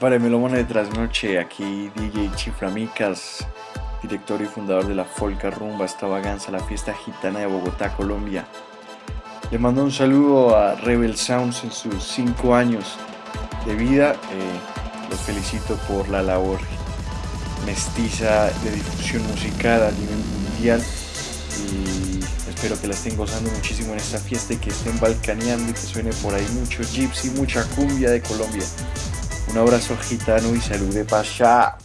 Para Melómano de Trasnoche, aquí DJ Chiflamicas, director y fundador de la Folca Rumba Extravaganza, la fiesta gitana de Bogotá, Colombia. Le mando un saludo a Rebel Sounds en sus 5 años de vida. Eh, los felicito por la labor mestiza de difusión musical a nivel mundial y espero que la estén gozando muchísimo en esta fiesta y que estén balcaneando y que suene por ahí mucho gypsy, mucha cumbia de Colombia. Un abrazo gitano y salud de pasha.